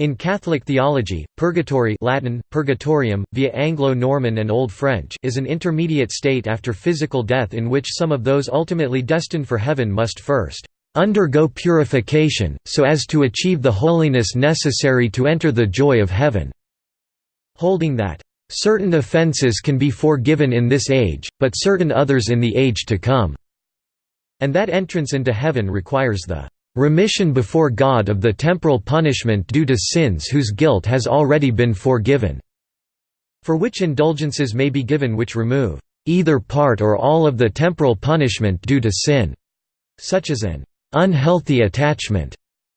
In Catholic theology, purgatory Latin, purgatorium, via Anglo-Norman and Old French is an intermediate state after physical death in which some of those ultimately destined for heaven must first undergo purification, so as to achieve the holiness necessary to enter the joy of heaven", holding that, "...certain offences can be forgiven in this age, but certain others in the age to come", and that entrance into heaven requires the remission before God of the temporal punishment due to sins whose guilt has already been forgiven", for which indulgences may be given which remove either part or all of the temporal punishment due to sin, such as an unhealthy attachment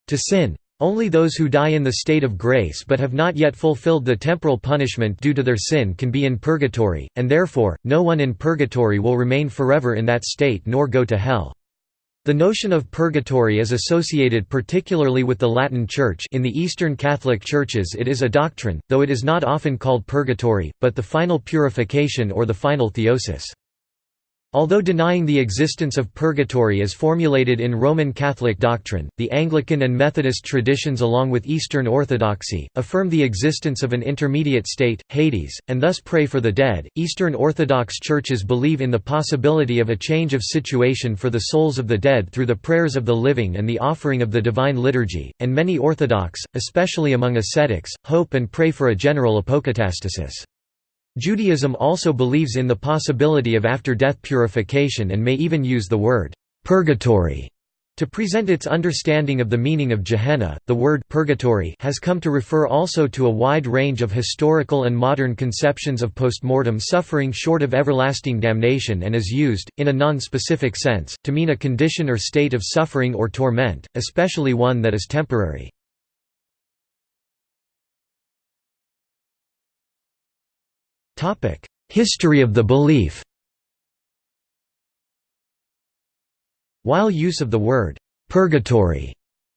to sin. Only those who die in the state of grace but have not yet fulfilled the temporal punishment due to their sin can be in purgatory, and therefore, no one in purgatory will remain forever in that state nor go to hell. The notion of purgatory is associated particularly with the Latin Church in the Eastern Catholic Churches it is a doctrine, though it is not often called purgatory, but the final purification or the final theosis. Although denying the existence of purgatory as formulated in Roman Catholic doctrine, the Anglican and Methodist traditions along with Eastern Orthodoxy, affirm the existence of an intermediate state, Hades, and thus pray for the dead. Eastern Orthodox churches believe in the possibility of a change of situation for the souls of the dead through the prayers of the living and the offering of the Divine Liturgy, and many Orthodox, especially among ascetics, hope and pray for a general apokatastasis. Judaism also believes in the possibility of after-death purification and may even use the word «purgatory» to present its understanding of the meaning of Gehenna, the word purgatory has come to refer also to a wide range of historical and modern conceptions of postmortem suffering short of everlasting damnation and is used, in a non-specific sense, to mean a condition or state of suffering or torment, especially one that is temporary. History of the belief. While use of the word «purgatory»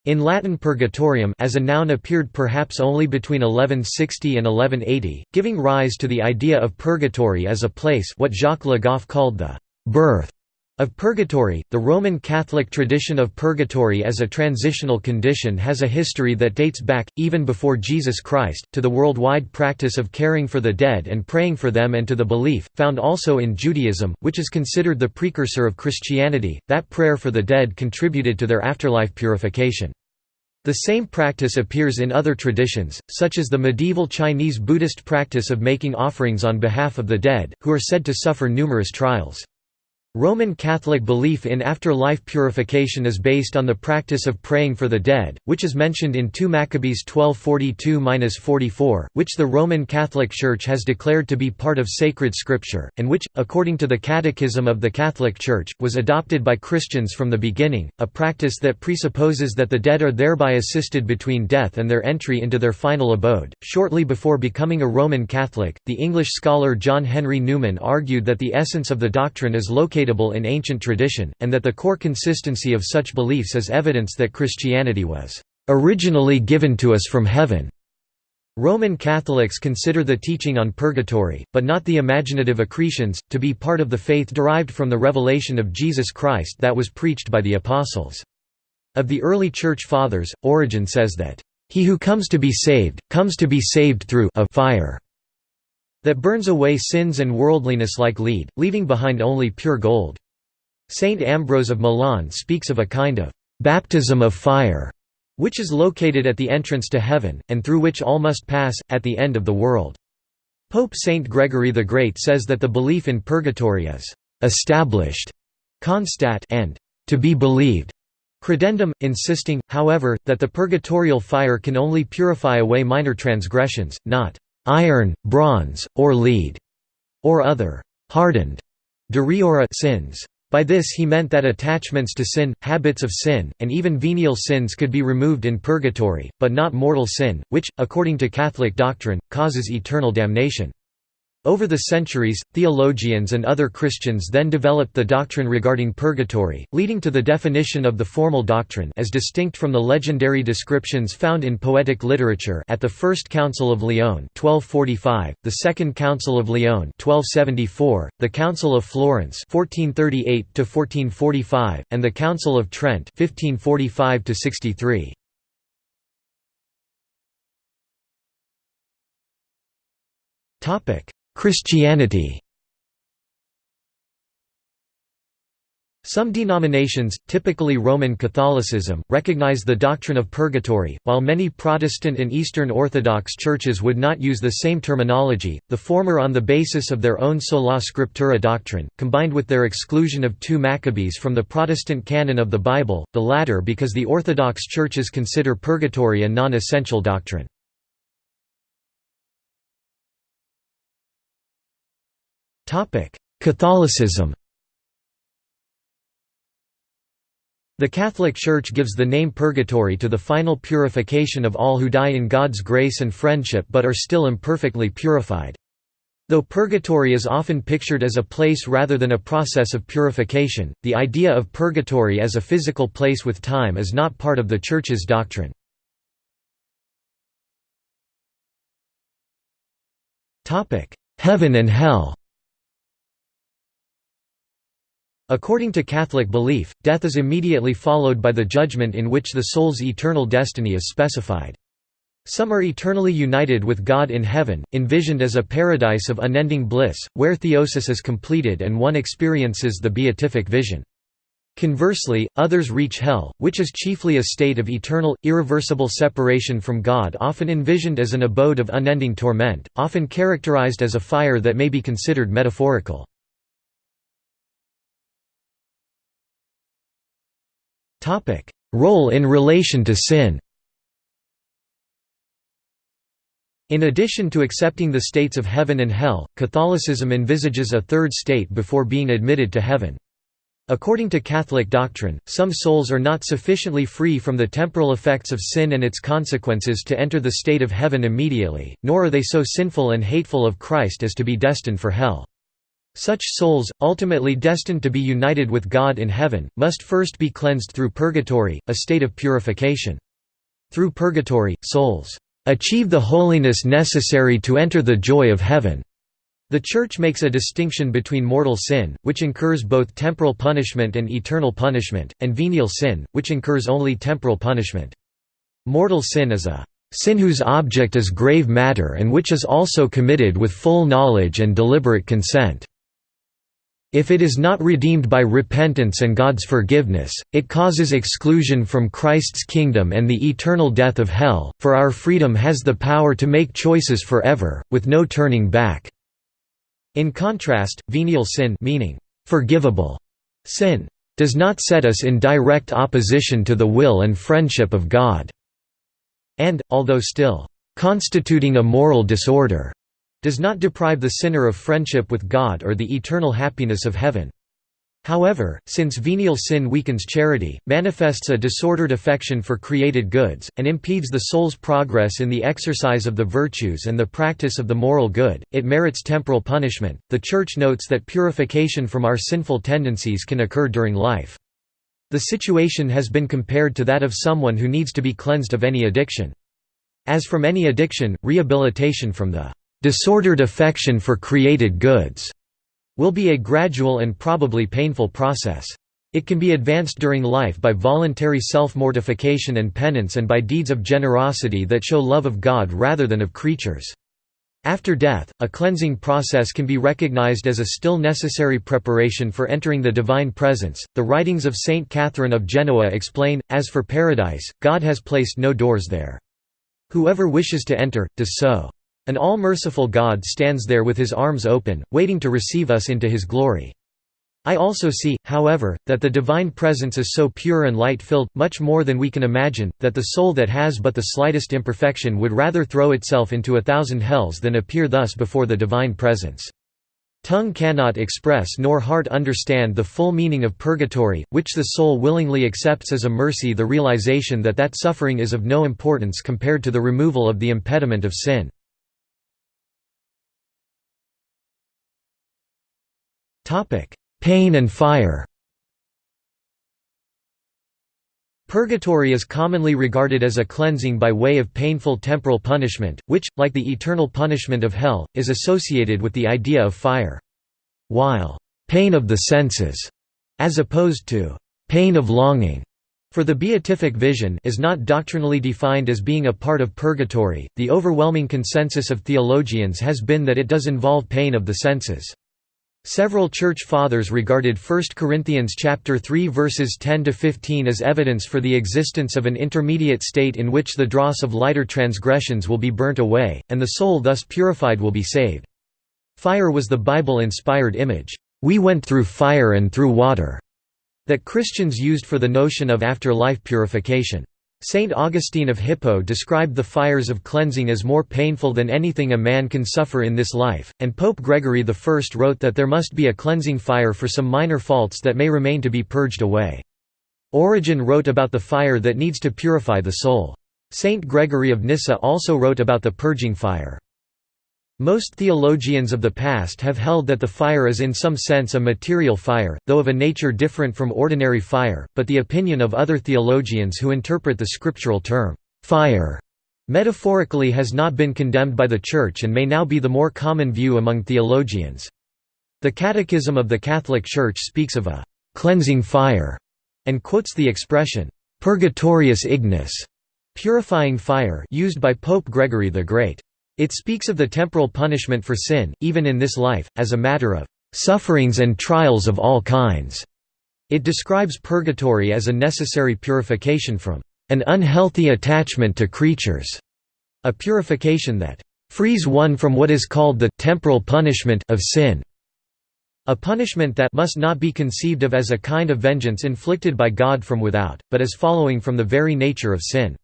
in Latin purgatorium as a noun appeared perhaps only between 1160 and 1180, giving rise to the idea of purgatory as a place what Jacques Le Goff called the «birth» Of purgatory, the Roman Catholic tradition of purgatory as a transitional condition has a history that dates back, even before Jesus Christ, to the worldwide practice of caring for the dead and praying for them and to the belief, found also in Judaism, which is considered the precursor of Christianity, that prayer for the dead contributed to their afterlife purification. The same practice appears in other traditions, such as the medieval Chinese Buddhist practice of making offerings on behalf of the dead, who are said to suffer numerous trials. Roman Catholic belief in after-life purification is based on the practice of praying for the dead, which is mentioned in 2 Maccabees 1242–44, which the Roman Catholic Church has declared to be part of sacred scripture, and which, according to the Catechism of the Catholic Church, was adopted by Christians from the beginning, a practice that presupposes that the dead are thereby assisted between death and their entry into their final abode. Shortly before becoming a Roman Catholic, the English scholar John Henry Newman argued that the essence of the doctrine is located in ancient tradition, and that the core consistency of such beliefs is evidence that Christianity was originally given to us from heaven. Roman Catholics consider the teaching on purgatory, but not the imaginative accretions, to be part of the faith derived from the revelation of Jesus Christ that was preached by the Apostles. Of the early Church Fathers, Origen says that, "...he who comes to be saved, comes to be saved through a fire." That burns away sins and worldliness like lead, leaving behind only pure gold. Saint Ambrose of Milan speaks of a kind of baptism of fire, which is located at the entrance to heaven, and through which all must pass, at the end of the world. Pope Saint Gregory the Great says that the belief in purgatory is established, constat and to be believed, credendum, insisting, however, that the purgatorial fire can only purify away minor transgressions, not iron, bronze, or lead, or other hardened sins. By this he meant that attachments to sin, habits of sin, and even venial sins could be removed in purgatory, but not mortal sin, which, according to Catholic doctrine, causes eternal damnation. Over the centuries, theologians and other Christians then developed the doctrine regarding purgatory, leading to the definition of the formal doctrine as distinct from the legendary descriptions found in poetic literature at the First Council of Lyon 1245, the Second Council of Lyon 1274, the Council of Florence 1438 and the Council of Trent 1545 63. Topic Christianity Some denominations, typically Roman Catholicism, recognize the doctrine of purgatory, while many Protestant and Eastern Orthodox churches would not use the same terminology, the former on the basis of their own sola scriptura doctrine, combined with their exclusion of two Maccabees from the Protestant canon of the Bible, the latter because the Orthodox churches consider purgatory a non-essential doctrine. Catholicism The Catholic Church gives the name purgatory to the final purification of all who die in God's grace and friendship but are still imperfectly purified. Though purgatory is often pictured as a place rather than a process of purification, the idea of purgatory as a physical place with time is not part of the Church's doctrine. Heaven and hell According to Catholic belief, death is immediately followed by the judgment in which the soul's eternal destiny is specified. Some are eternally united with God in heaven, envisioned as a paradise of unending bliss, where theosis is completed and one experiences the beatific vision. Conversely, others reach hell, which is chiefly a state of eternal, irreversible separation from God often envisioned as an abode of unending torment, often characterized as a fire that may be considered metaphorical. Topic: Role in relation to sin. In addition to accepting the states of heaven and hell, Catholicism envisages a third state before being admitted to heaven. According to Catholic doctrine, some souls are not sufficiently free from the temporal effects of sin and its consequences to enter the state of heaven immediately, nor are they so sinful and hateful of Christ as to be destined for hell. Such souls, ultimately destined to be united with God in heaven, must first be cleansed through purgatory, a state of purification. Through purgatory, souls achieve the holiness necessary to enter the joy of heaven. The Church makes a distinction between mortal sin, which incurs both temporal punishment and eternal punishment, and venial sin, which incurs only temporal punishment. Mortal sin is a sin whose object is grave matter and which is also committed with full knowledge and deliberate consent. If it is not redeemed by repentance and God's forgiveness, it causes exclusion from Christ's kingdom and the eternal death of hell, for our freedom has the power to make choices forever, with no turning back." In contrast, venial sin meaning, forgivable sin, does not set us in direct opposition to the will and friendship of God, and, although still constituting a moral disorder, does not deprive the sinner of friendship with God or the eternal happiness of heaven. However, since venial sin weakens charity, manifests a disordered affection for created goods, and impedes the soul's progress in the exercise of the virtues and the practice of the moral good, it merits temporal punishment. The Church notes that purification from our sinful tendencies can occur during life. The situation has been compared to that of someone who needs to be cleansed of any addiction. As from any addiction, rehabilitation from the disordered affection for created goods will be a gradual and probably painful process. It can be advanced during life by voluntary self-mortification and penance and by deeds of generosity that show love of God rather than of creatures. After death, a cleansing process can be recognized as a still necessary preparation for entering the divine presence. The writings of Saint Catherine of Genoa explain, as for paradise, God has placed no doors there. Whoever wishes to enter, does so. An all-merciful God stands there with his arms open, waiting to receive us into his glory. I also see, however, that the divine presence is so pure and light-filled, much more than we can imagine, that the soul that has but the slightest imperfection would rather throw itself into a thousand hells than appear thus before the divine presence. Tongue cannot express nor heart understand the full meaning of purgatory, which the soul willingly accepts as a mercy the realization that that suffering is of no importance compared to the removal of the impediment of sin. Pain and fire Purgatory is commonly regarded as a cleansing by way of painful temporal punishment, which, like the eternal punishment of hell, is associated with the idea of fire. While pain of the senses, as opposed to pain of longing, For the beatific vision is not doctrinally defined as being a part of purgatory. The overwhelming consensus of theologians has been that it does involve pain of the senses. Several church fathers regarded 1 Corinthians chapter 3 verses 10 to 15 as evidence for the existence of an intermediate state in which the dross of lighter transgressions will be burnt away and the soul thus purified will be saved. Fire was the Bible-inspired image, "We went through fire and through water." that Christians used for the notion of after-life purification. Saint Augustine of Hippo described the fires of cleansing as more painful than anything a man can suffer in this life, and Pope Gregory I wrote that there must be a cleansing fire for some minor faults that may remain to be purged away. Origen wrote about the fire that needs to purify the soul. Saint Gregory of Nyssa also wrote about the purging fire. Most theologians of the past have held that the fire is in some sense a material fire, though of a nature different from ordinary fire, but the opinion of other theologians who interpret the scriptural term, fire, metaphorically has not been condemned by the Church and may now be the more common view among theologians. The Catechism of the Catholic Church speaks of a «cleansing fire» and quotes the expression «purgatorius ignis» purifying fire used by Pope Gregory the Great. It speaks of the temporal punishment for sin, even in this life, as a matter of sufferings and trials of all kinds. It describes purgatory as a necessary purification from an unhealthy attachment to creatures, a purification that frees one from what is called the temporal punishment of sin. A punishment that must not be conceived of as a kind of vengeance inflicted by God from without, but as following from the very nature of sin.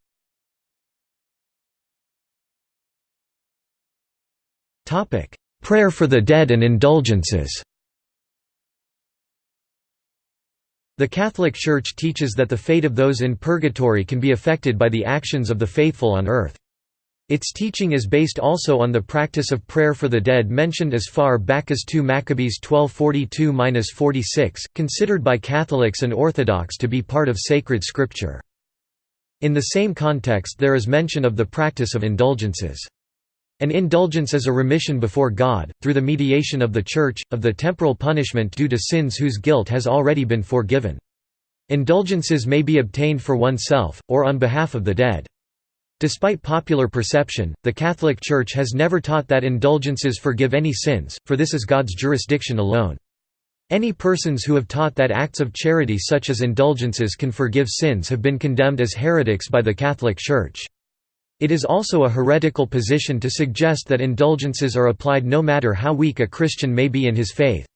Topic: Prayer for the dead and indulgences. The Catholic Church teaches that the fate of those in purgatory can be affected by the actions of the faithful on earth. Its teaching is based also on the practice of prayer for the dead mentioned as far back as 2 Maccabees 1242–46, considered by Catholics and Orthodox to be part of sacred scripture. In the same context there is mention of the practice of indulgences. An indulgence is a remission before God, through the mediation of the Church, of the temporal punishment due to sins whose guilt has already been forgiven. Indulgences may be obtained for oneself, or on behalf of the dead. Despite popular perception, the Catholic Church has never taught that indulgences forgive any sins, for this is God's jurisdiction alone. Any persons who have taught that acts of charity such as indulgences can forgive sins have been condemned as heretics by the Catholic Church. It is also a heretical position to suggest that indulgences are applied no matter how weak a Christian may be in his faith.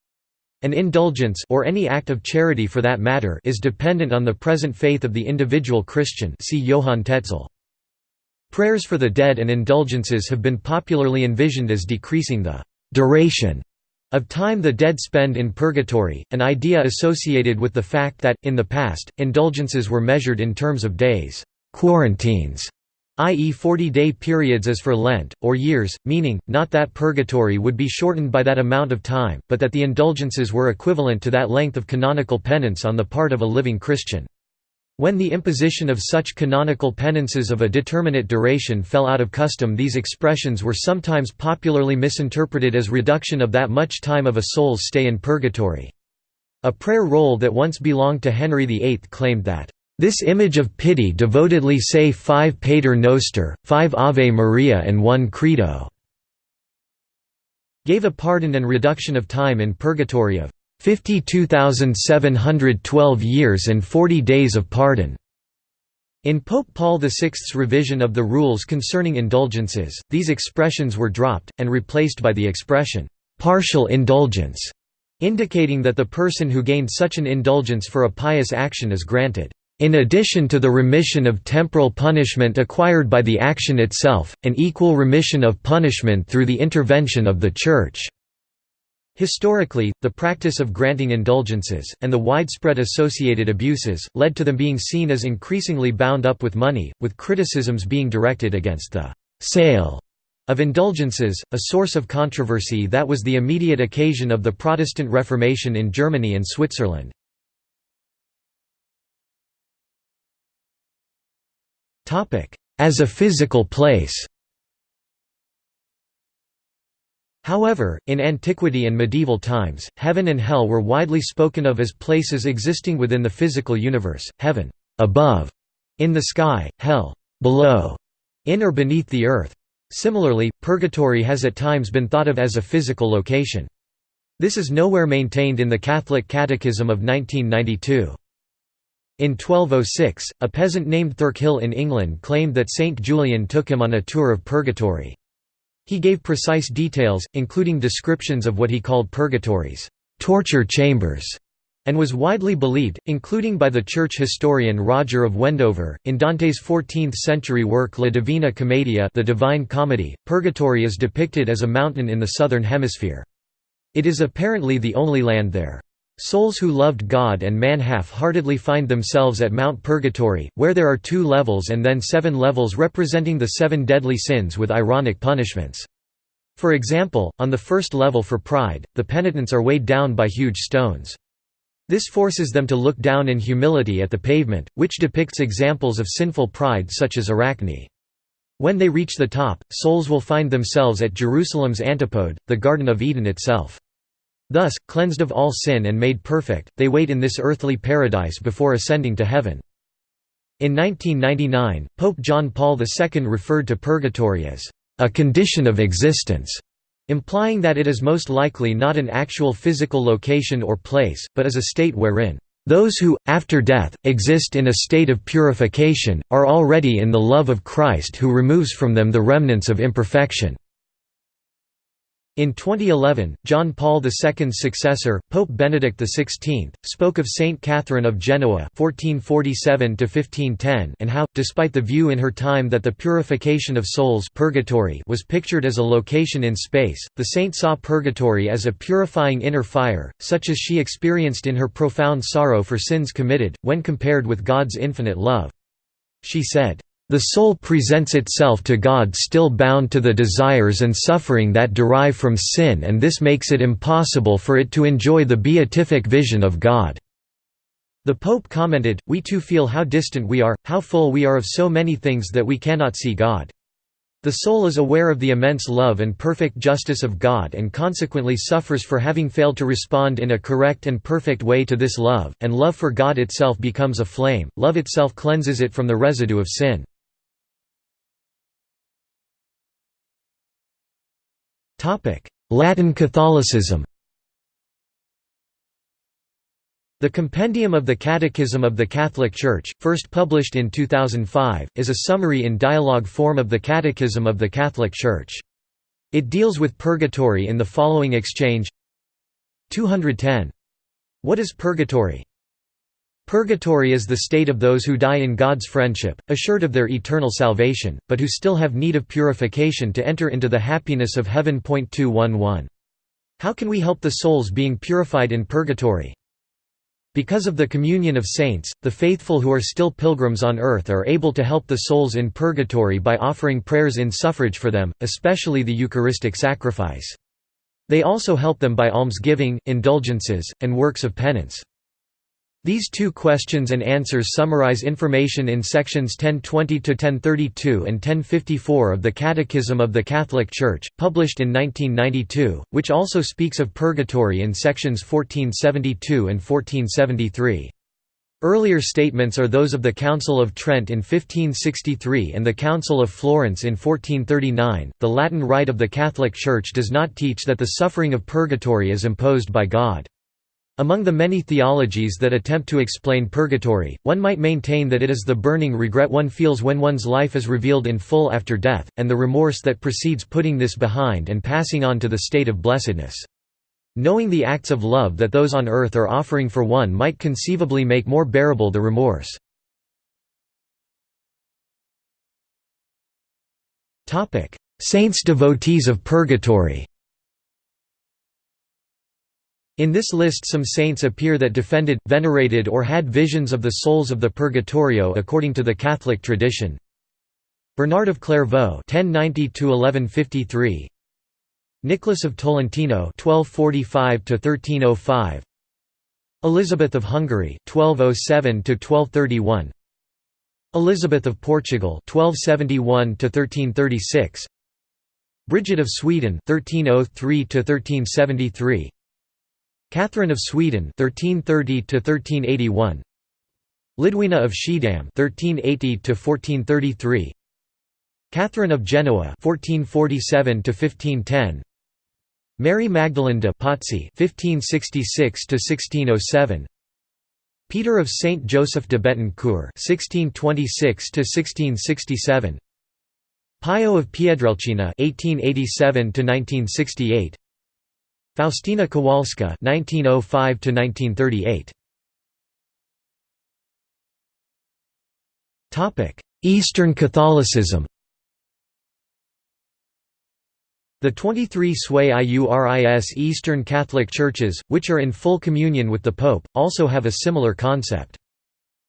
An indulgence or any act of charity for that matter is dependent on the present faith of the individual Christian see Johann Tetzel. Prayers for the dead and indulgences have been popularly envisioned as decreasing the duration of time the dead spend in purgatory, an idea associated with the fact that, in the past, indulgences were measured in terms of days quarantines i.e. 40-day periods as for Lent, or years, meaning, not that purgatory would be shortened by that amount of time, but that the indulgences were equivalent to that length of canonical penance on the part of a living Christian. When the imposition of such canonical penances of a determinate duration fell out of custom these expressions were sometimes popularly misinterpreted as reduction of that much time of a soul's stay in purgatory. A prayer roll that once belonged to Henry VIII claimed that this image of pity devotedly say five Pater Noster, five Ave Maria and one Credo." Gave a pardon and reduction of time in purgatory of 52,712 years and 40 days of pardon. In Pope Paul VI's revision of the rules concerning indulgences, these expressions were dropped, and replaced by the expression, "'partial indulgence' indicating that the person who gained such an indulgence for a pious action is granted in addition to the remission of temporal punishment acquired by the action itself, an equal remission of punishment through the intervention of the Church." Historically, the practice of granting indulgences, and the widespread associated abuses, led to them being seen as increasingly bound up with money, with criticisms being directed against the «sale» of indulgences, a source of controversy that was the immediate occasion of the Protestant Reformation in Germany and Switzerland. As a physical place However, in antiquity and medieval times, heaven and hell were widely spoken of as places existing within the physical universe. Heaven, above, in the sky, hell below, in or beneath the earth. Similarly, purgatory has at times been thought of as a physical location. This is nowhere maintained in the Catholic Catechism of 1992. In 1206, a peasant named Thurkill in England claimed that Saint Julian took him on a tour of purgatory. He gave precise details, including descriptions of what he called purgatories, torture chambers, and was widely believed, including by the church historian Roger of Wendover. In Dante's 14th-century work La Divina Commedia the Divine Comedy, purgatory is depicted as a mountain in the southern hemisphere. It is apparently the only land there. Souls who loved God and man half-heartedly find themselves at Mount Purgatory, where there are two levels and then seven levels representing the seven deadly sins with ironic punishments. For example, on the first level for pride, the penitents are weighed down by huge stones. This forces them to look down in humility at the pavement, which depicts examples of sinful pride such as Arachne. When they reach the top, souls will find themselves at Jerusalem's antipode, the Garden of Eden itself. Thus, cleansed of all sin and made perfect, they wait in this earthly paradise before ascending to heaven. In 1999, Pope John Paul II referred to purgatory as a condition of existence implying that it is most likely not an actual physical location or place, but is a state wherein those who, after death, exist in a state of purification, are already in the love of Christ who removes from them the remnants of imperfection. In 2011, John Paul II's successor, Pope Benedict XVI, spoke of Saint Catherine of Genoa (1447–1510) and how, despite the view in her time that the purification of souls (purgatory) was pictured as a location in space, the saint saw purgatory as a purifying inner fire, such as she experienced in her profound sorrow for sins committed, when compared with God's infinite love. She said, the soul presents itself to God still bound to the desires and suffering that derive from sin and this makes it impossible for it to enjoy the beatific vision of God." The Pope commented, We too feel how distant we are, how full we are of so many things that we cannot see God. The soul is aware of the immense love and perfect justice of God and consequently suffers for having failed to respond in a correct and perfect way to this love, and love for God itself becomes a flame, love itself cleanses it from the residue of sin. Latin Catholicism The Compendium of the Catechism of the Catholic Church, first published in 2005, is a summary in dialogue form of the Catechism of the Catholic Church. It deals with purgatory in the following exchange 210. What is purgatory? Purgatory is the state of those who die in God's friendship, assured of their eternal salvation, but who still have need of purification to enter into the happiness of heaven. 211. How can we help the souls being purified in purgatory? Because of the communion of saints, the faithful who are still pilgrims on earth are able to help the souls in purgatory by offering prayers in suffrage for them, especially the Eucharistic sacrifice. They also help them by almsgiving, indulgences, and works of penance. These two questions and answers summarize information in sections 1020–1032 and 1054 of the Catechism of the Catholic Church, published in 1992, which also speaks of purgatory in sections 1472 and 1473. Earlier statements are those of the Council of Trent in 1563 and the Council of Florence in 1439. The Latin Rite of the Catholic Church does not teach that the suffering of purgatory is imposed by God. Among the many theologies that attempt to explain purgatory, one might maintain that it is the burning regret one feels when one's life is revealed in full after death, and the remorse that precedes putting this behind and passing on to the state of blessedness. Knowing the acts of love that those on earth are offering for one might conceivably make more bearable the remorse. Saints devotees of purgatory in this list some saints appear that defended, venerated or had visions of the souls of the Purgatorio according to the Catholic tradition. Bernard of Clairvaux (1090–1153), Nicholas of Tolentino (1245–1305), Elizabeth of Hungary (1207–1231), Elizabeth of Portugal (1271–1336), Bridget of Sweden (1303–1373). Catherine of Sweden 1330 to 1381 Lidwina of Schiedam 1380 to 1433 Catherine of Genoa 1447 to 1510 Mary Magdalene de Pazzi 1566 to 1607 Peter of Saint Joseph de Betancourt 1626 to 1667 Pio of Pietrelcina (1887–1968), Faustina Kowalska (1905–1938). Topic: Eastern Catholicism. The 23 Sui Iuris Eastern Catholic Churches, which are in full communion with the Pope, also have a similar concept.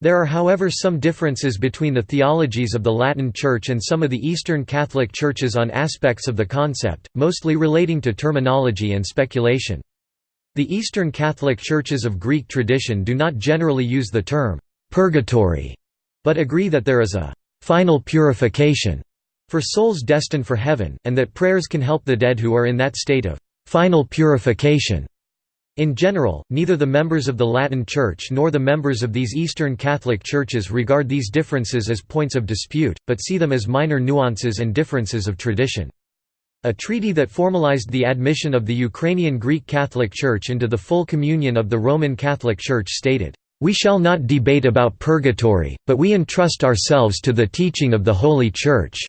There are however some differences between the theologies of the Latin Church and some of the Eastern Catholic Churches on aspects of the concept, mostly relating to terminology and speculation. The Eastern Catholic Churches of Greek tradition do not generally use the term «purgatory», but agree that there is a «final purification» for souls destined for heaven, and that prayers can help the dead who are in that state of «final purification». In general, neither the members of the Latin Church nor the members of these Eastern Catholic Churches regard these differences as points of dispute, but see them as minor nuances and differences of tradition. A treaty that formalized the admission of the Ukrainian Greek Catholic Church into the full communion of the Roman Catholic Church stated, we shall not debate about purgatory, but we entrust ourselves to the teaching of the Holy Church."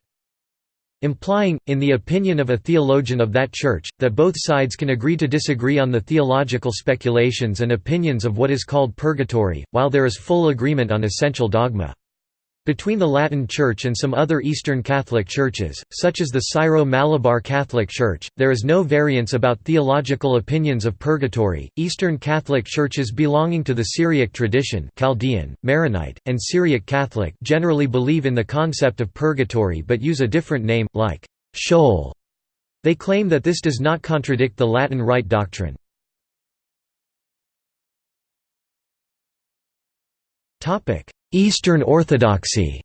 Implying, in the opinion of a theologian of that church, that both sides can agree to disagree on the theological speculations and opinions of what is called purgatory, while there is full agreement on essential dogma. Between the Latin Church and some other Eastern Catholic churches, such as the Syro-Malabar Catholic Church, there is no variance about theological opinions of purgatory. Eastern Catholic churches belonging to the Syriac tradition, Chaldean, Maronite, and Syriac Catholic, generally believe in the concept of purgatory but use a different name, like Sheol. They claim that this does not contradict the Latin Rite doctrine. Topic: Eastern Orthodoxy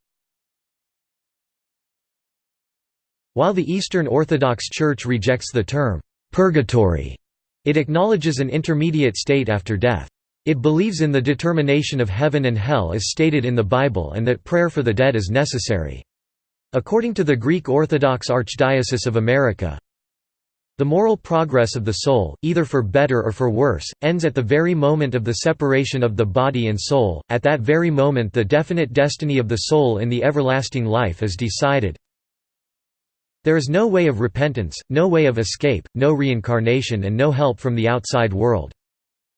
While the Eastern Orthodox Church rejects the term, "'purgatory' it acknowledges an intermediate state after death. It believes in the determination of heaven and hell as stated in the Bible and that prayer for the dead is necessary. According to the Greek Orthodox Archdiocese of America, the moral progress of the soul, either for better or for worse, ends at the very moment of the separation of the body and soul, at that very moment the definite destiny of the soul in the everlasting life is decided. There is no way of repentance, no way of escape, no reincarnation and no help from the outside world.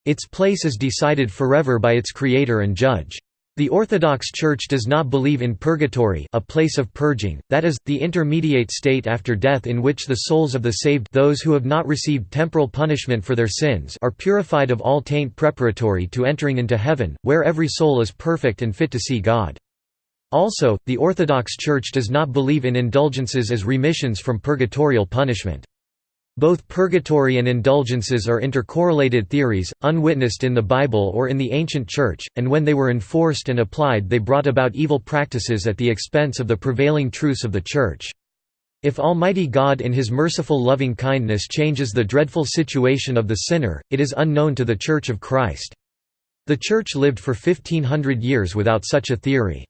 Its place is decided forever by its Creator and Judge. The Orthodox Church does not believe in purgatory a place of purging, that is, the intermediate state after death in which the souls of the saved those who have not received temporal punishment for their sins are purified of all taint preparatory to entering into heaven, where every soul is perfect and fit to see God. Also, the Orthodox Church does not believe in indulgences as remissions from purgatorial punishment. Both purgatory and indulgences are intercorrelated theories, unwitnessed in the Bible or in the ancient Church, and when they were enforced and applied they brought about evil practices at the expense of the prevailing truths of the Church. If Almighty God in His merciful loving kindness changes the dreadful situation of the sinner, it is unknown to the Church of Christ. The Church lived for 1500 years without such a theory.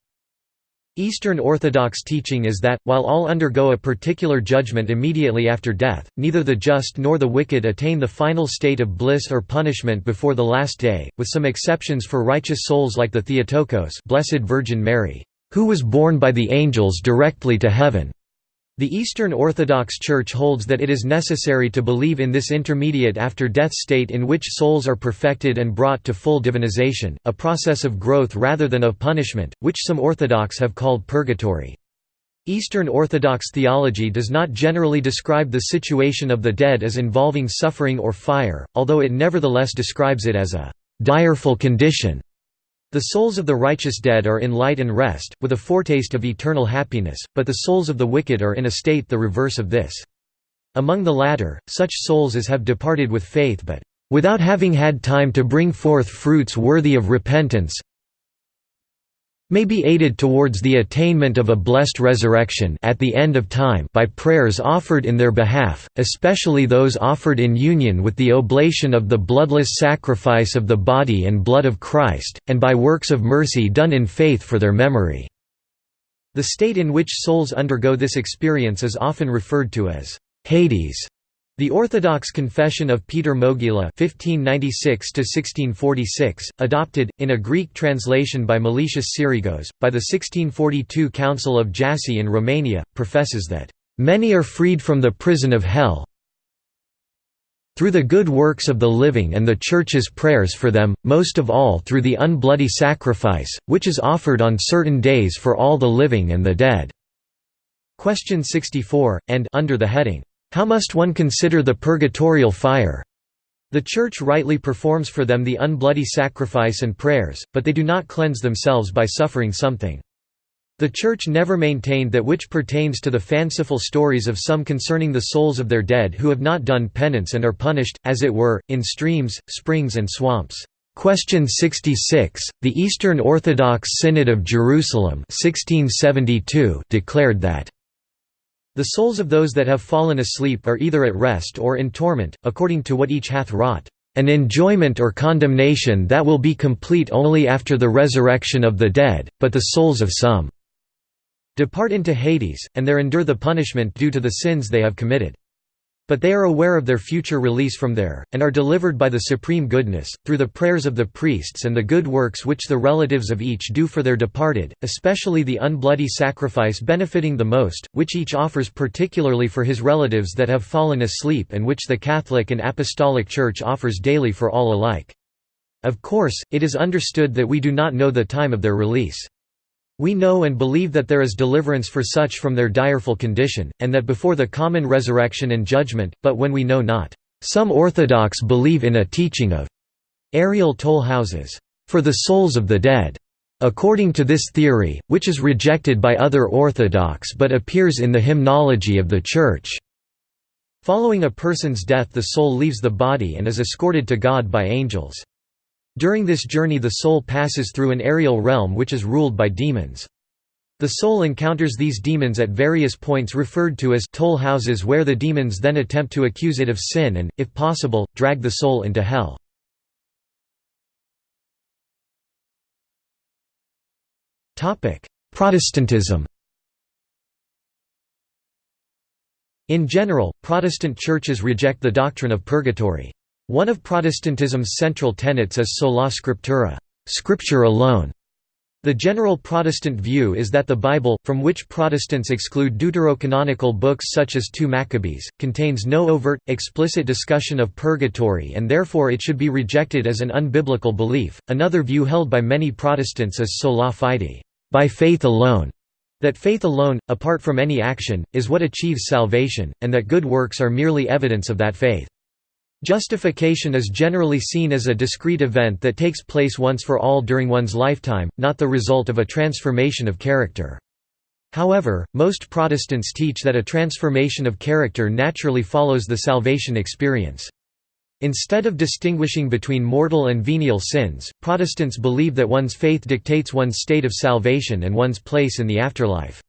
Eastern Orthodox teaching is that, while all undergo a particular judgment immediately after death, neither the just nor the wicked attain the final state of bliss or punishment before the last day, with some exceptions for righteous souls like the Theotokos Blessed Virgin Mary, who was born by the angels directly to heaven. The Eastern Orthodox Church holds that it is necessary to believe in this intermediate after-death state in which souls are perfected and brought to full divinization, a process of growth rather than of punishment, which some Orthodox have called purgatory. Eastern Orthodox theology does not generally describe the situation of the dead as involving suffering or fire, although it nevertheless describes it as a «direful condition» The souls of the righteous dead are in light and rest, with a foretaste of eternal happiness, but the souls of the wicked are in a state the reverse of this. Among the latter, such souls as have departed with faith but, "...without having had time to bring forth fruits worthy of repentance may be aided towards the attainment of a blessed resurrection at the end of time by prayers offered in their behalf, especially those offered in union with the oblation of the bloodless sacrifice of the body and blood of Christ, and by works of mercy done in faith for their memory." The state in which souls undergo this experience is often referred to as Hades. The Orthodox Confession of Peter Mogila (1596–1646), adopted in a Greek translation by Meletius Sirigos by the 1642 Council of Jassy in Romania, professes that many are freed from the prison of hell through the good works of the living and the Church's prayers for them, most of all through the unbloody sacrifice, which is offered on certain days for all the living and the dead." Question 64, and under the heading, how must one consider the purgatorial fire? The Church rightly performs for them the unbloody sacrifice and prayers, but they do not cleanse themselves by suffering something. The Church never maintained that which pertains to the fanciful stories of some concerning the souls of their dead who have not done penance and are punished, as it were, in streams, springs and swamps. Question 66, the Eastern Orthodox Synod of Jerusalem 1672 declared that the souls of those that have fallen asleep are either at rest or in torment, according to what each hath wrought, an enjoyment or condemnation that will be complete only after the resurrection of the dead, but the souls of some depart into Hades, and there endure the punishment due to the sins they have committed. But they are aware of their future release from there, and are delivered by the supreme goodness, through the prayers of the priests and the good works which the relatives of each do for their departed, especially the unbloody sacrifice benefiting the most, which each offers particularly for his relatives that have fallen asleep and which the Catholic and Apostolic Church offers daily for all alike. Of course, it is understood that we do not know the time of their release. We know and believe that there is deliverance for such from their direful condition, and that before the common resurrection and judgment, but when we know not. Some Orthodox believe in a teaching of aerial toll houses for the souls of the dead. According to this theory, which is rejected by other Orthodox but appears in the hymnology of the Church. Following a person's death the soul leaves the body and is escorted to God by angels. During this journey the soul passes through an aerial realm which is ruled by demons. The soul encounters these demons at various points referred to as toll houses where the demons then attempt to accuse it of sin and, if possible, drag the soul into hell. Protestantism In general, Protestant churches reject the doctrine of purgatory. One of Protestantism's central tenets is sola scriptura scripture alone". The general Protestant view is that the Bible, from which Protestants exclude deuterocanonical books such as 2 Maccabees, contains no overt, explicit discussion of purgatory and therefore it should be rejected as an unbiblical belief. Another view held by many Protestants is sola fide by faith alone", that faith alone, apart from any action, is what achieves salvation, and that good works are merely evidence of that faith. Justification is generally seen as a discrete event that takes place once for all during one's lifetime, not the result of a transformation of character. However, most Protestants teach that a transformation of character naturally follows the salvation experience. Instead of distinguishing between mortal and venial sins, Protestants believe that one's faith dictates one's state of salvation and one's place in the afterlife.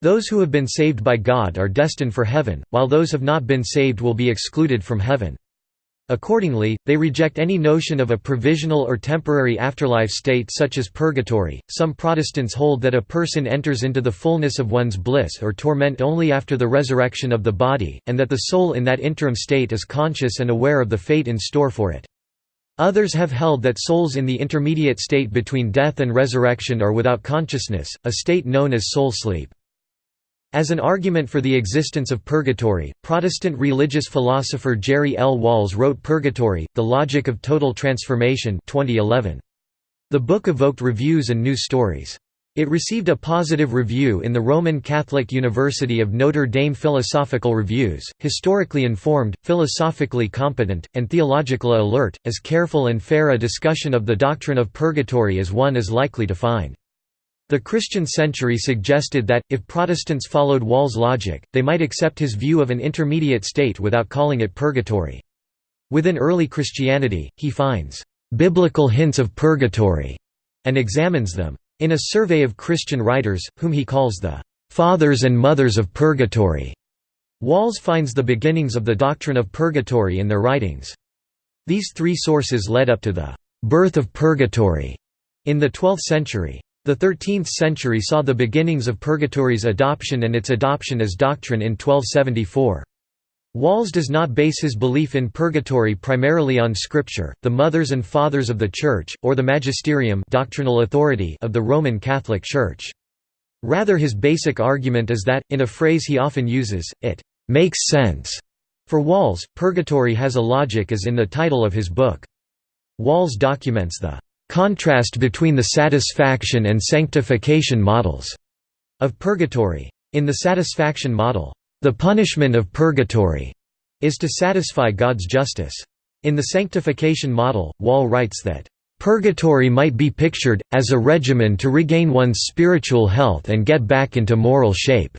Those who have been saved by God are destined for heaven, while those who have not been saved will be excluded from heaven. Accordingly, they reject any notion of a provisional or temporary afterlife state such as purgatory. Some Protestants hold that a person enters into the fullness of one's bliss or torment only after the resurrection of the body, and that the soul in that interim state is conscious and aware of the fate in store for it. Others have held that souls in the intermediate state between death and resurrection are without consciousness, a state known as soul sleep. As an argument for the existence of purgatory, Protestant religious philosopher Jerry L. Walls wrote Purgatory, The Logic of Total Transformation 2011. The book evoked reviews and news stories. It received a positive review in the Roman Catholic University of Notre Dame Philosophical Reviews, historically informed, philosophically competent, and theologically alert, as careful and fair a discussion of the doctrine of purgatory as one is likely to find. The Christian century suggested that, if Protestants followed Wall's logic, they might accept his view of an intermediate state without calling it purgatory. Within early Christianity, he finds biblical hints of purgatory and examines them. In a survey of Christian writers, whom he calls the "...fathers and mothers of purgatory", Walls finds the beginnings of the doctrine of purgatory in their writings. These three sources led up to the "...birth of purgatory", in the 12th century. The 13th century saw the beginnings of purgatory's adoption and its adoption as doctrine in 1274. Walls does not base his belief in purgatory primarily on scripture, the mothers and fathers of the Church, or the magisterium doctrinal authority of the Roman Catholic Church. Rather his basic argument is that, in a phrase he often uses, it «makes sense». For Walls, purgatory has a logic as in the title of his book. Walls documents the «contrast between the satisfaction and sanctification models» of purgatory. In the satisfaction model, the punishment of purgatory is to satisfy God's justice. In the sanctification model, Walls writes that, "...purgatory might be pictured, as a regimen to regain one's spiritual health and get back into moral shape."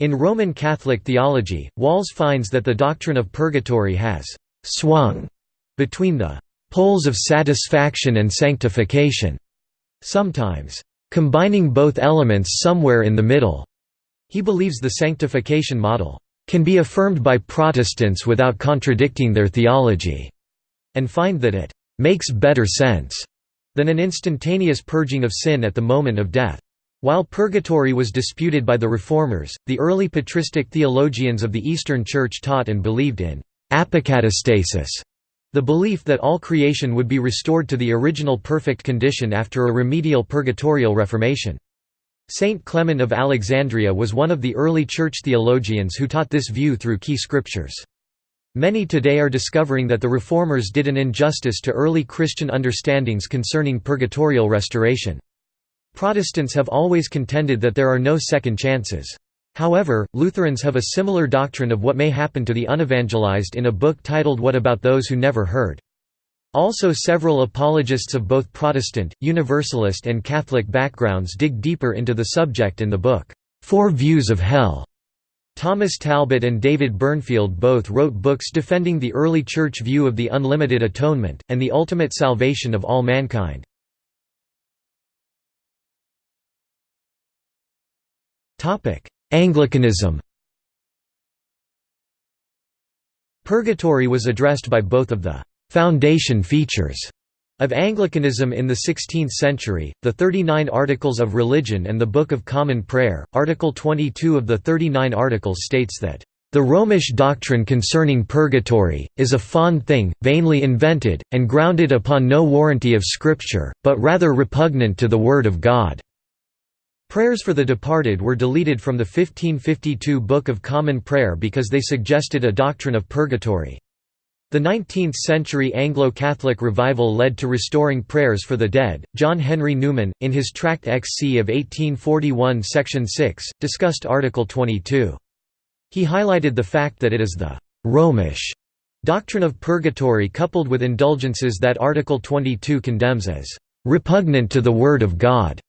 In Roman Catholic theology, Walls finds that the doctrine of purgatory has «swung» between the «poles of satisfaction and sanctification», sometimes «combining both elements somewhere in the middle». He believes the sanctification model can be affirmed by Protestants without contradicting their theology, and find that it makes better sense than an instantaneous purging of sin at the moment of death. While purgatory was disputed by the Reformers, the early patristic theologians of the Eastern Church taught and believed in apokatastasis, the belief that all creation would be restored to the original perfect condition after a remedial purgatorial reformation. Saint Clement of Alexandria was one of the early church theologians who taught this view through key scriptures. Many today are discovering that the Reformers did an injustice to early Christian understandings concerning purgatorial restoration. Protestants have always contended that there are no second chances. However, Lutherans have a similar doctrine of what may happen to the unevangelized in a book titled What About Those Who Never Heard? Also several apologists of both Protestant, Universalist and Catholic backgrounds dig deeper into the subject in the book, Four Views of Hell. Thomas Talbott and David Burnfield both wrote books defending the early church view of the unlimited atonement, and the ultimate salvation of all mankind. Anglicanism Purgatory was addressed by both of the foundation features of Anglicanism in the 16th century, the 39 Articles of Religion and the Book of Common Prayer. Article 22 of the 39 Articles states that, The Romish doctrine concerning purgatory, is a fond thing, vainly invented, and grounded upon no warranty of Scripture, but rather repugnant to the Word of God. Prayers for the departed were deleted from the 1552 Book of Common Prayer because they suggested a doctrine of purgatory. The 19th-century Anglo-Catholic revival led to restoring prayers for the dead. John Henry Newman, in his Tract XC of 1841 section 6, discussed Article 22. He highlighted the fact that it is the «Romish» doctrine of purgatory coupled with indulgences that Article 22 condemns as «repugnant to the Word of God».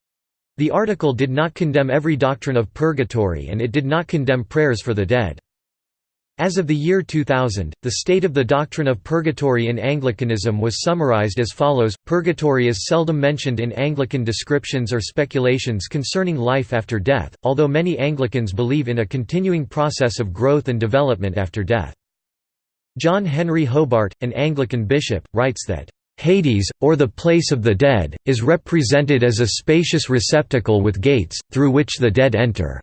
The article did not condemn every doctrine of purgatory and it did not condemn prayers for the dead. As of the year 2000, the state of the doctrine of purgatory in Anglicanism was summarized as follows, Purgatory is seldom mentioned in Anglican descriptions or speculations concerning life after death, although many Anglicans believe in a continuing process of growth and development after death. John Henry Hobart, an Anglican bishop, writes that, Hades, or the place of the dead, is represented as a spacious receptacle with gates, through which the dead enter.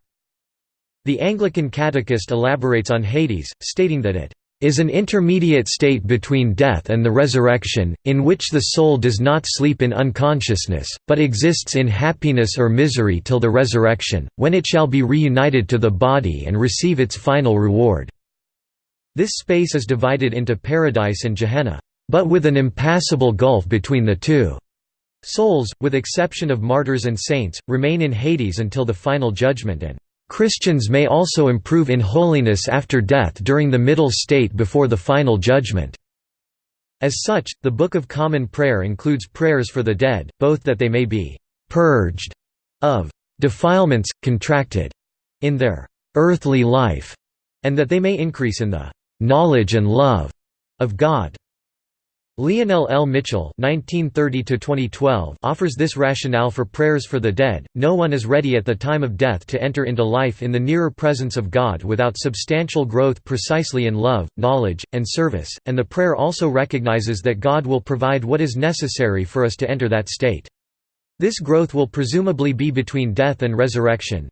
The Anglican Catechist elaborates on Hades, stating that it is an intermediate state between death and the resurrection, in which the soul does not sleep in unconsciousness, but exists in happiness or misery till the resurrection, when it shall be reunited to the body and receive its final reward." This space is divided into paradise and Gehenna, but with an impassable gulf between the two. Souls, with exception of martyrs and saints, remain in Hades until the final judgment and Christians may also improve in holiness after death during the middle state before the final judgment. As such, the Book of Common Prayer includes prayers for the dead, both that they may be «purged» of «defilements, contracted» in their «earthly life», and that they may increase in the «knowledge and love» of God. Leonel L. Mitchell offers this rationale for prayers for the dead, no one is ready at the time of death to enter into life in the nearer presence of God without substantial growth precisely in love, knowledge, and service, and the prayer also recognizes that God will provide what is necessary for us to enter that state. This growth will presumably be between death and resurrection.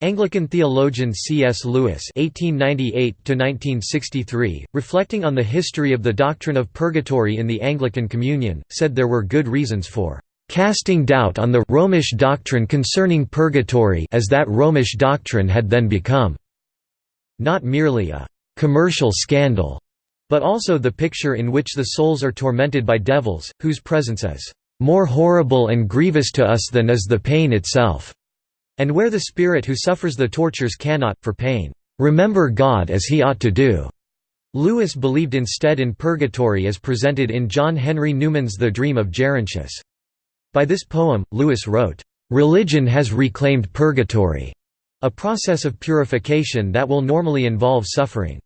Anglican theologian C.S. Lewis (1898–1963), reflecting on the history of the doctrine of purgatory in the Anglican Communion, said there were good reasons for casting doubt on the Romish doctrine concerning purgatory, as that Romish doctrine had then become not merely a commercial scandal, but also the picture in which the souls are tormented by devils, whose presence is more horrible and grievous to us than is the pain itself. And where the spirit who suffers the tortures cannot, for pain, remember God as he ought to do. Lewis believed instead in purgatory as presented in John Henry Newman's The Dream of Gerontius. By this poem, Lewis wrote, "...religion has reclaimed purgatory," a process of purification that will normally involve suffering.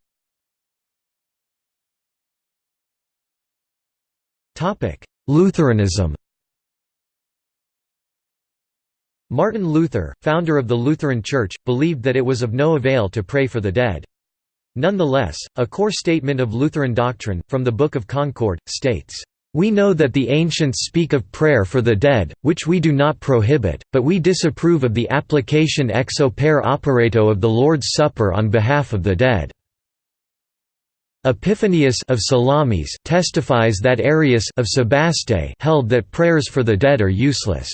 Lutheranism Martin Luther, founder of the Lutheran Church, believed that it was of no avail to pray for the dead. Nonetheless, a core statement of Lutheran doctrine, from the Book of Concord, states, "...we know that the ancients speak of prayer for the dead, which we do not prohibit, but we disapprove of the application ex opere operato of the Lord's Supper on behalf of the dead." Epiphanius of Salamis testifies that Aerius of Sebaste held that prayers for the dead are useless.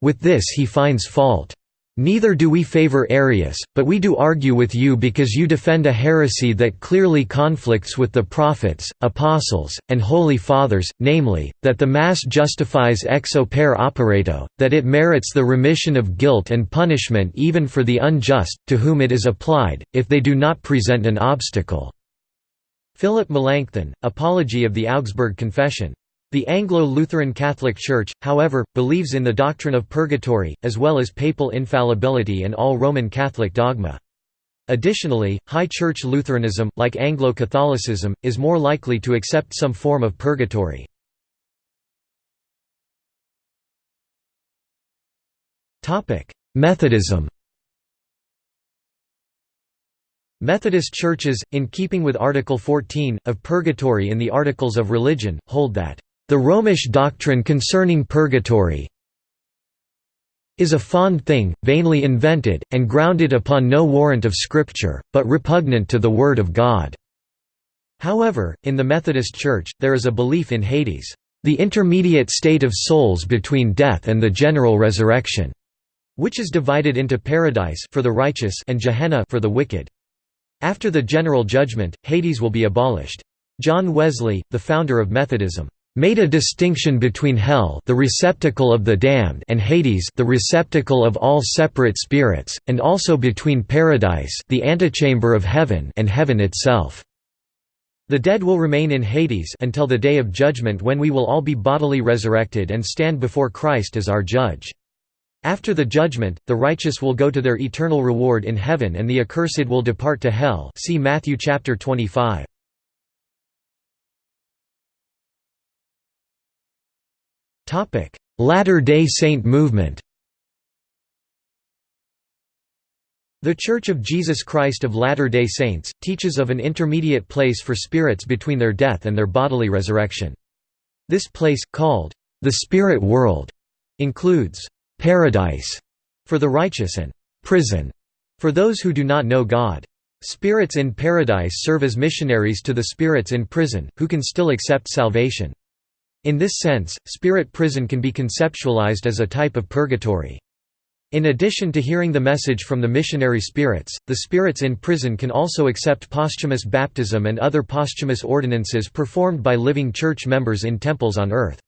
With this he finds fault. Neither do we favor Aerius, but we do argue with you because you defend a heresy that clearly conflicts with the prophets, apostles, and holy fathers, namely, that the Mass justifies ex opere operato, that it merits the remission of guilt and punishment even for the unjust, to whom it is applied, if they do not present an obstacle." Philip Melanchthon, Apology of the Augsburg Confession the Anglo-Lutheran Catholic Church, however, believes in the doctrine of purgatory, as well as papal infallibility and all Roman Catholic dogma. Additionally, High Church Lutheranism, like Anglo-Catholicism, is more likely to accept some form of purgatory. Methodism Methodist churches, in keeping with Article 14, of Purgatory in the Articles of Religion, hold that the Romish doctrine concerning purgatory is a fond thing, vainly invented, and grounded upon no warrant of Scripture, but repugnant to the Word of God." However, in the Methodist Church, there is a belief in Hades, "...the intermediate state of souls between death and the general resurrection," which is divided into paradise for the righteous and Gehenna for the wicked. After the general judgment, Hades will be abolished. John Wesley, the founder of Methodism, made a distinction between hell the receptacle of the damned and Hades the receptacle of all separate spirits, and also between paradise the antechamber of heaven and heaven itself. The dead will remain in Hades until the day of judgment when we will all be bodily resurrected and stand before Christ as our judge. After the judgment, the righteous will go to their eternal reward in heaven and the accursed will depart to hell see Matthew chapter 25. Topic: Latter-day Saint movement. The Church of Jesus Christ of Latter-day Saints teaches of an intermediate place for spirits between their death and their bodily resurrection. This place called the spirit world includes paradise for the righteous and prison for those who do not know God. Spirits in paradise serve as missionaries to the spirits in prison, who can still accept salvation. In this sense, spirit prison can be conceptualized as a type of purgatory. In addition to hearing the message from the missionary spirits, the spirits in prison can also accept posthumous baptism and other posthumous ordinances performed by living church members in temples on earth.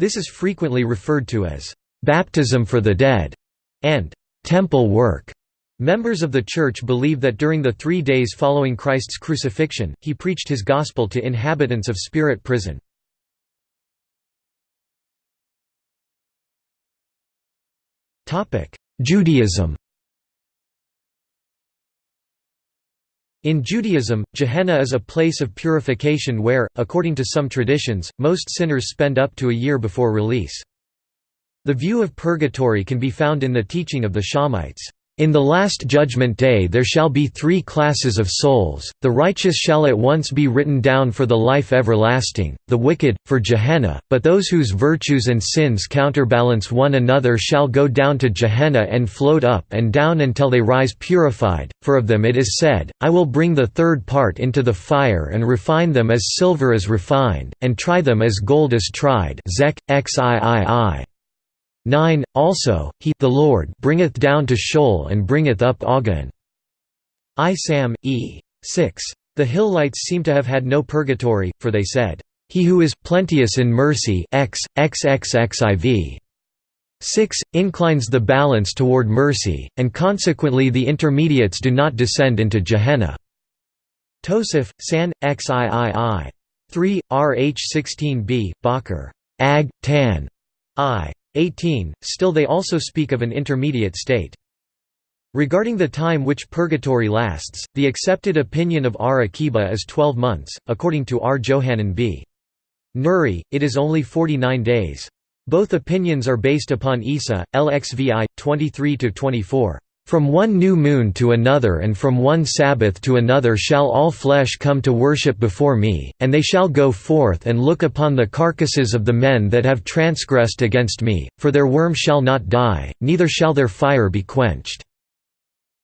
This is frequently referred to as baptism for the dead and temple work. Members of the church believe that during the three days following Christ's crucifixion, he preached his gospel to inhabitants of spirit prison. Judaism In Judaism, Gehenna is a place of purification where, according to some traditions, most sinners spend up to a year before release. The view of purgatory can be found in the teaching of the Shammaites. In the last judgment day there shall be three classes of souls, the righteous shall at once be written down for the life everlasting, the wicked, for Gehenna, but those whose virtues and sins counterbalance one another shall go down to Gehenna and float up and down until they rise purified, for of them it is said, I will bring the third part into the fire and refine them as silver is refined, and try them as gold is tried Zech, XIII. 9 Also, he the Lord bringeth down to Sheol and bringeth up Agon. I Sam, e. 6. The Hillelites seem to have had no purgatory, for they said, He who is plenteous in mercy x, xxxiv. 6, inclines the balance toward mercy, and consequently the intermediates do not descend into Gehenna. Tosef, San, xiii. 3, rh 16b, Bakr. Ag. Tan. I. 18, still they also speak of an intermediate state. Regarding the time which purgatory lasts, the accepted opinion of R. Akiba is 12 months, according to R. Johanan b. Nuri, it is only 49 days. Both opinions are based upon Isa, LXVI, 23–24. From one new moon to another and from one Sabbath to another shall all flesh come to worship before me, and they shall go forth and look upon the carcasses of the men that have transgressed against me, for their worm shall not die, neither shall their fire be quenched."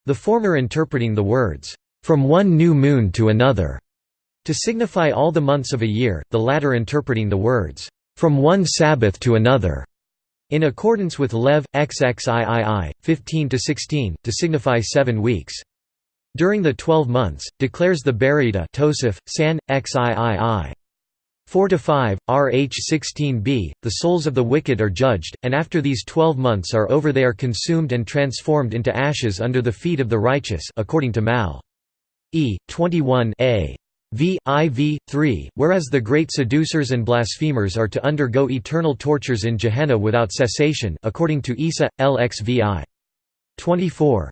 The former interpreting the words, "...from one new moon to another", to signify all the months of a year, the latter interpreting the words, "...from one Sabbath to another", in accordance with Lev, XXIII, 15–16, to signify seven weeks. During the twelve months, declares the Baraita Tosef, San, XIII. 4–5, Rh 16b, the souls of the wicked are judged, and after these twelve months are over they are consumed and transformed into ashes under the feet of the righteous according to Mal. E. 21 a. V. IV. 3, whereas the great seducers and blasphemers are to undergo eternal tortures in Gehenna without cessation according to Isa, LXVI. 24.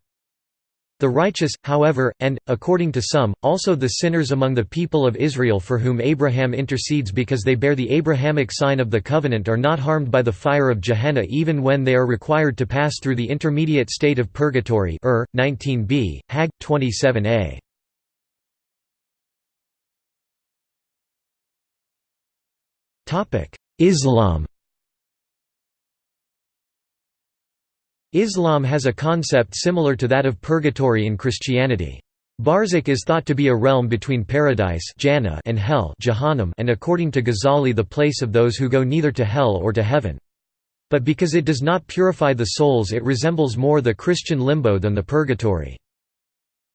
The righteous, however, and, according to some, also the sinners among the people of Israel for whom Abraham intercedes because they bear the Abrahamic sign of the covenant are not harmed by the fire of Gehenna even when they are required to pass through the intermediate state of purgatory er, Ur, 19b, Hag, 27a. Islam Islam has a concept similar to that of purgatory in Christianity. Barzakh is thought to be a realm between paradise and hell and according to Ghazali the place of those who go neither to hell or to heaven. But because it does not purify the souls it resembles more the Christian limbo than the purgatory.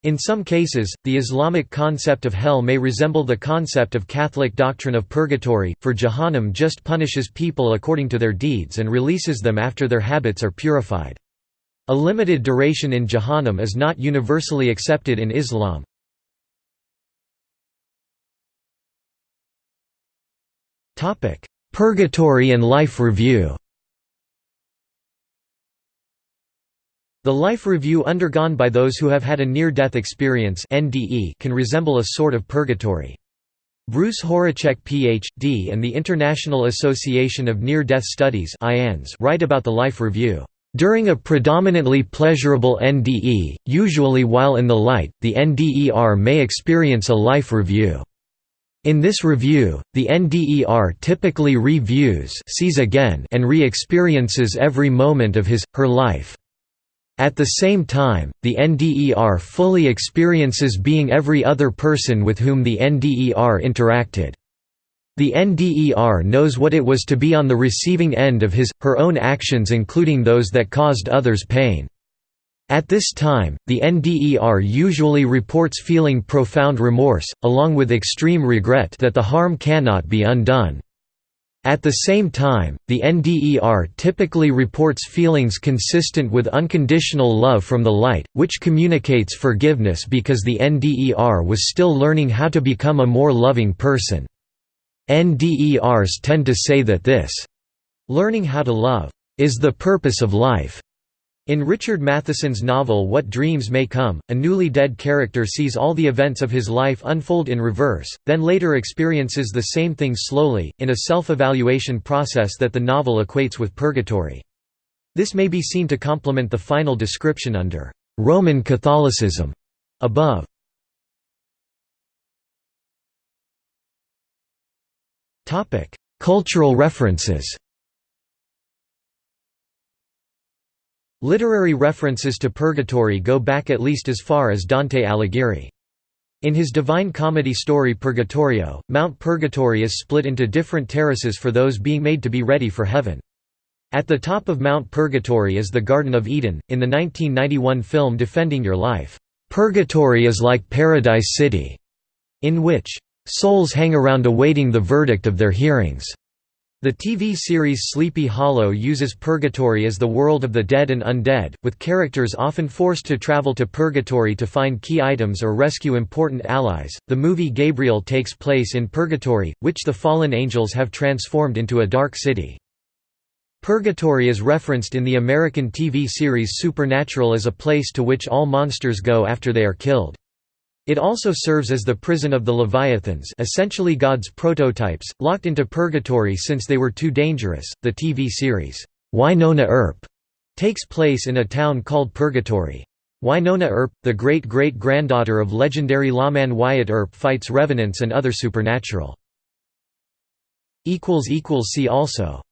In some cases, the Islamic concept of hell may resemble the concept of Catholic doctrine of purgatory, for Jahannam just punishes people according to their deeds and releases them after their habits are purified. A limited duration in Jahannam is not universally accepted in Islam. Purgatory and Life Review The life review undergone by those who have had a near-death experience can resemble a sort of purgatory. Bruce Horacek Ph.D. and the International Association of Near-Death Studies write about the life review. During a predominantly pleasurable NDE, usually while in the light, the NDER may experience a life review. In this review, the NDER typically reviews sees again and re-experiences every moment of his, her life. At the same time, the NDER fully experiences being every other person with whom the NDER interacted. The NDER knows what it was to be on the receiving end of his, her own actions including those that caused others pain. At this time, the NDER usually reports feeling profound remorse, along with extreme regret that the harm cannot be undone. At the same time, the NDER typically reports feelings consistent with unconditional love from the light, which communicates forgiveness because the NDER was still learning how to become a more loving person. NDERs tend to say that this, learning how to love, is the purpose of life. In Richard Matheson's novel What Dreams May Come, a newly dead character sees all the events of his life unfold in reverse, then later experiences the same things slowly, in a self-evaluation process that the novel equates with purgatory. This may be seen to complement the final description under «Roman Catholicism» above. Cultural references Literary references to purgatory go back at least as far as Dante Alighieri. In his Divine Comedy story Purgatorio, Mount Purgatory is split into different terraces for those being made to be ready for heaven. At the top of Mount Purgatory is the Garden of Eden. In the 1991 film Defending Your Life, Purgatory is like Paradise City, in which souls hang around awaiting the verdict of their hearings. The TV series Sleepy Hollow uses purgatory as the world of the dead and undead, with characters often forced to travel to purgatory to find key items or rescue important allies. The movie Gabriel takes place in purgatory, which the fallen angels have transformed into a dark city. Purgatory is referenced in the American TV series Supernatural as a place to which all monsters go after they are killed. It also serves as the prison of the Leviathans, essentially God's prototypes, locked into purgatory since they were too dangerous. The TV series Wynonna Earp takes place in a town called Purgatory. Wynonna Earp, the great-great-granddaughter of legendary lawman Wyatt Earp fights revenants and other supernatural. See also